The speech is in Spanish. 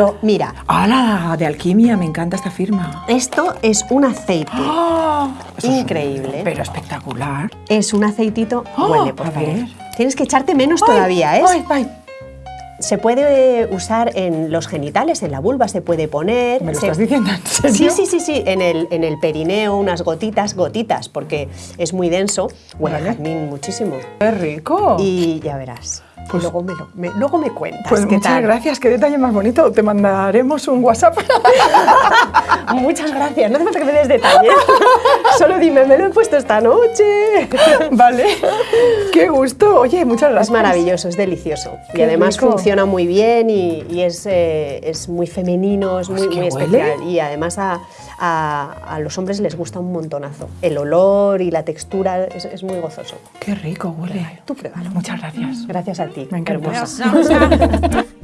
Pero mira, ¡Hala! De alquimia, me encanta esta firma. esto es un aceite. ¡Ah! Es- Increíble. pero espectacular. Es un aceitito, Oh, huele por a favor. ver. Tienes que echarte menos todavía, ¿eh? ¡Ay, ay! Se puede usar en los genitales, en la vulva se puede poner. ¿Me lo se- estás diciendo en? Sí, sí, sí, sí, en el, en el perineo unas gotitas, gotitas, porque es muy denso, huele a Vale. jazmín muchísimo. ¡Qué rico! Y ya verás. Pues- luego, me lo- me- luego me cuentas pues qué muchas tal. gracias, qué detalle más bonito. Te mandaremos un WhatsApp. Muchas gracias, no hace falta que me des detalles. Dime, me lo he puesto esta noche. vale. Qué gusto. Oye, muchas gracias. Es maravilloso, es delicioso. y Qué además rico. funciona muy bien y, y es, eh, es muy femenino, es muy, Pues, ¿qué muy especial. Y además a, a- a los hombres les gusta un montonazo. El olor y la textura es, es muy gozoso. Qué rico huele. Tú pruébalo. Muchas gracias. Gracias a ti. Me encanta. hermosa.